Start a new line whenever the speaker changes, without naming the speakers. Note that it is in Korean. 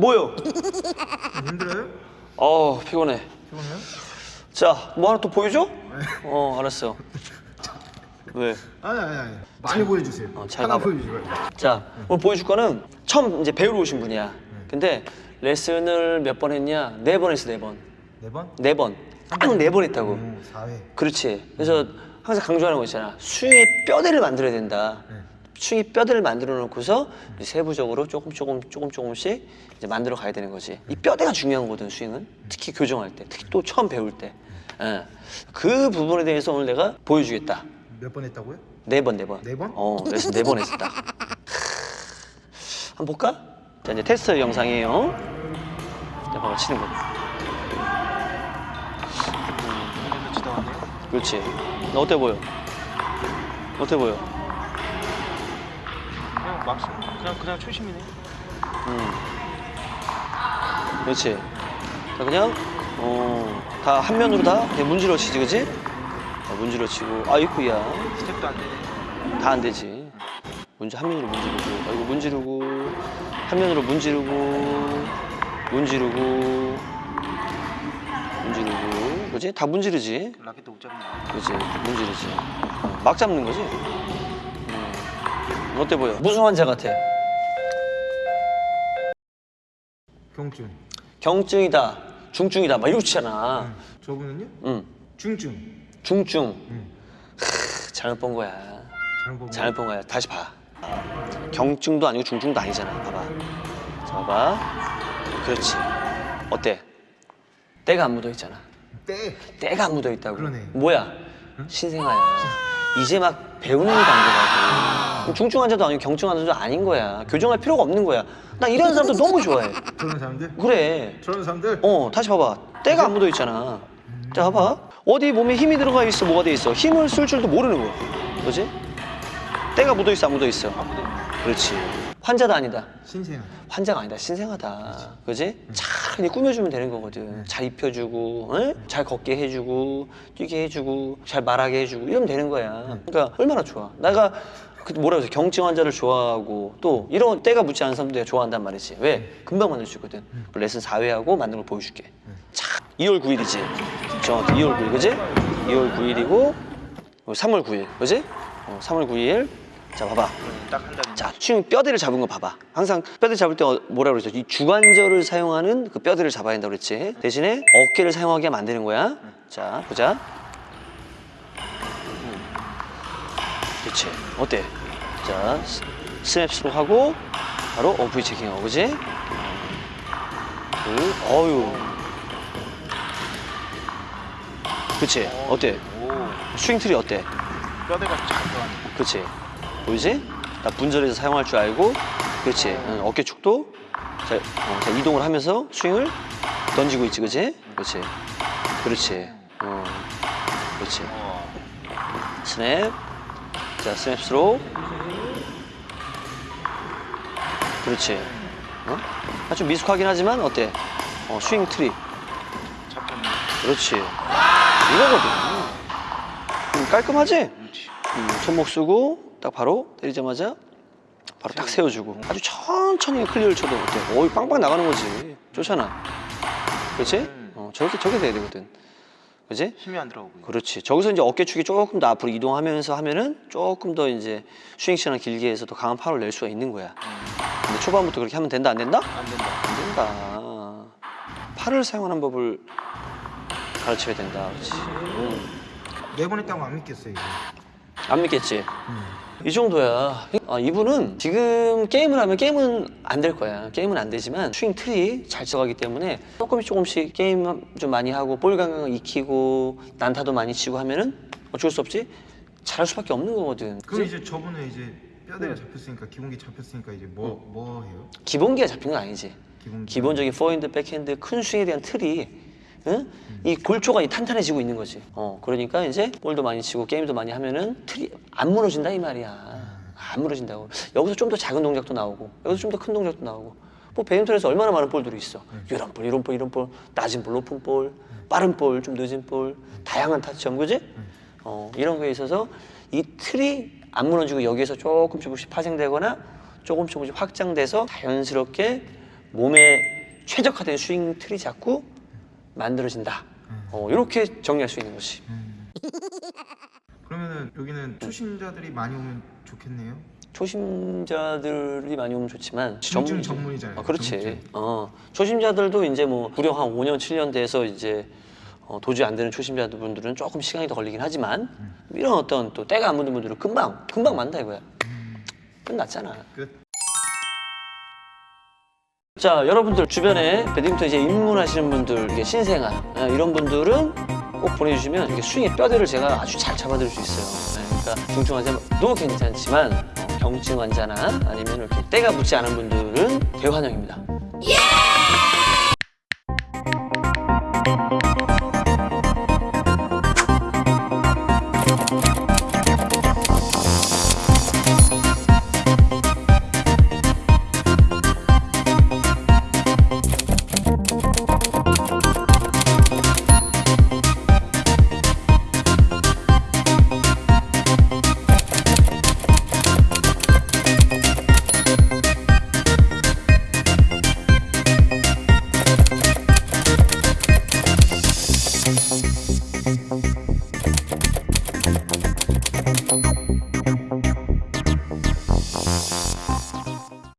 뭐요?
힘들어요?
어 피곤해.
피곤해요?
자, 뭐 하나 또 보여줘? 어, 알았어. 왜?
아니 아니 아니 많이 보여주세요
어, 잘
하나. 보여주세요
자, 오늘 보여줄 거는 처음 이제 배우러 오신 분이야. 근데 레슨을 몇 번 했냐? 네 번 했어, 네 번.
네 번?
네 번. 딱 네 번 했다고.
음, 4회
그렇지. 그래서 항상 강조하는 거 있잖아. 스윙의 뼈대를 만들어야 된다.
네.
스윙의 뼈대를 만들어 놓고서 세부적으로 조금 조금 조금 조금씩 이제 만들어 가야 되는 거지. 이 뼈대가 중요한 거거든 스윙은. 특히 교정할 때, 특히 또 처음 배울 때. 예. 그 부분에 대해서 오늘 내가 보여주겠다.
몇 번 했다고요?
네 번, 네 번.
네 번?
어, 레슨 네번 했었다. 한번 볼까? 자, 이제 테스트 영상이에요. 자, 봐봐, 치는 거. 그렇지. 나 어때 보여? 어때 보여?
그냥 막 그냥 그냥 초심이네.
음. 그렇지. 자, 그냥, 어, 다 한 면으로 다 그냥 문지러 치지, 그지? 자, 문지러 치고, 아이쿠야.
스텝도 안 되네.
다 안 되지. 문지 한 면으로 문지르고, 아이고 문지르고, 한 면으로 문지르고, 문지르고, 문지르고, 그지? 다 문지르지.
라켓도 못 잡네.
그지? 문지르지. 어, 막 잡는 거지. 음. 어때 보여? 무슨 환자 같아?
경증
경증이다, 중증이다, 막 이러고 치잖아.
저분은요?
응,
중증
중증.
음.
크, 잘못 본 거야.
잘못 보면
잘못 본 거야. 다시 봐. 경증도 아니고 중증도 아니잖아. 봐봐. 자, 봐봐. 그렇지. 어때? 때가 안 묻어 있잖아.
때
때가 안 묻어 있다고.
그러네.
뭐야? 신생아야. 이제 막 배우는 단계라고. 중증 환자도 아니고 경증 환자도 아닌 거야. 교정할 필요가 없는 거야. 나 이런 사람도 너무 좋아해.
저런 사람들?
그래.
저런 사람들?
어, 다시 봐봐. 때가 안 묻어 있잖아. 자, 봐봐. 어디 몸에 힘이 들어가 있어, 뭐가 돼 있어. 힘을 쓸 줄도 모르는 거야. 그지? 때가 묻어 있어, 안 묻어 있어. 그렇지. 환자도 아니다.
신생
환자가 아니다. 신생하다. 그지? 잘 그냥 꾸며주면 되는 거거든. 잘 입혀주고, 응? 잘 걷게 해주고, 뛰게 해주고, 잘 말하게 해주고, 이러면 되는 거야. 그러니까 얼마나 좋아. 내가 그 뭐라 그러지? 경증 환자를 좋아하고 또 이런 때가 묻지 않은 사람들 좋아한단 말이지. 왜? 금방 만들 수 있거든. 그 레슨 4회하고 만든 걸 보여줄게. 자, 2월 9일이지. 정확히 2월 9일, 그지? 2월 9일이고 3월 9일, 그지? 어, 3월 9일. 자, 봐봐. 자, 지금 뼈대를 잡은 거 봐봐. 항상 뼈대 잡을 때 어- 뭐라 그랬죠? 이 주관절을 사용하는 그 뼈대를 잡아야 된다고 그랬지. 대신에 어깨를 사용하게 되는 거야. 자, 보자. 음. 그렇지. 어때? 자, 스- 스냅스로 하고 바로 어브이 체킹하고, 그지? 둘, 어유. 그치? 어때?
오,
스윙 트리 어때?
뼈대가 잘 들어가네.
그렇지. 보이지? 나 분절해서 사용할 줄 알고, 그렇지. 응, 어깨 축도. 자, 어, 자, 이동을 하면서 스윙을 던지고 있지, 그렇지? 그렇지. 그렇지. 어, 그렇지. 스냅. 자, 스냅 스로. 그렇지. 어? 아, 좀 미숙하긴 하지만 어때? 어, 스윙 틀이. 그렇지. 이거거든. 음, 깔끔하지? 음, 손목 쓰고 딱 바로 때리자마자 바로 딱 세워주고 아주 천천히 클리어를 쳐도 어때? 어이 빵빵 나가는 거지 좋잖아 그렇지?
음.
어, 저렇게 저렇게 돼야 되거든 그렇지?
힘이 안 들어가고.
그렇지 저기서 이제 어깨축이 조금 더 앞으로 이동하면서 하면은 조금 더 이제 스윙 시간을 길게 해서 더 강한 파워를 낼 수가 있는 거야
음,
근데 초반부터 그렇게 하면 된다 안 된다?
안 된다.
안 된다 팔을 사용하는 법을 가르쳐야 된다 그렇지 음.
네번 했다고 안 믿겠어요 이거
안 믿겠지?
음.
이 정도야. 아, 이분은 지금 게임을 하면 게임은 안 될 거야. 게임은 안 되지만 스윙 틀이 잘 써가기 때문에 조금씩 조금씩 게임 좀 많이 하고 볼 감각을 익히고 난타도 많이 치고 하면은 어쩔 수 없지 잘할 수밖에 없는 거거든.
그럼? 이제 저번에 이제 뼈대가 잡혔으니까 기본기 잡혔으니까 이제 뭐뭐 해요?
기본기가 잡힌 건 아니지.
기본기
기본적인 포핸드, 백핸드, 큰 스윙에 대한 틀이 응? 이 골조가 이 탄탄해지고 있는 거지. 어, 그러니까 이제 볼도 많이 치고 게임도 많이 하면은 틀이 안 무너진다 이 말이야. 안 무너진다고. 여기서 좀 더 작은 동작도 나오고 여기서 좀 더 큰 동작도 나오고. 뭐 배드민턴에서 얼마나 많은 볼들이 있어. 이런 볼, 이런 볼, 이런 볼, 낮은 볼, 높은 볼, 빠른 볼, 좀 늦은 볼, 다양한 타점, 그지? 어, 이런 거에 있어서 이 틀이 안 무너지고 여기에서 조금 조금씩 파생되거나 조금 조금씩 확장돼서 자연스럽게 몸에 최적화된 스윙 틀이 자꾸 만들어진다. 어, 이렇게 정리할 수 있는 거지.
음. 그러면은 여기는 초심자들이 많이 오면 좋겠네요.
초심자들이 많이 오면 좋지만 전문-
전문이잖아요.
어, 그렇지. 어, 초심자들도 이제 뭐 구령 한 5년 7년 돼서 이제 어, 도저히 안 되는 초심자분들은 조금 시간이 더 걸리긴 하지만
음.
이런 어떤 또 때가 안 묻는 분들은 금방 금방 만다 이거야.
음.
끝났잖아.
끝.
자 여러분들 주변에 배드민턴 이제 입문하시는 분들 이게 신생아 아, 이런 분들은 꼭 보내주시면 이게 스윙의 뼈대를 제가 아주 잘 잡아드릴 수 있어요. 네, 그러니까 중증 환자도 괜찮지만 어, 경증 환자나 아니면 이렇게 때가 붙지 않은 분들은 대환영입니다.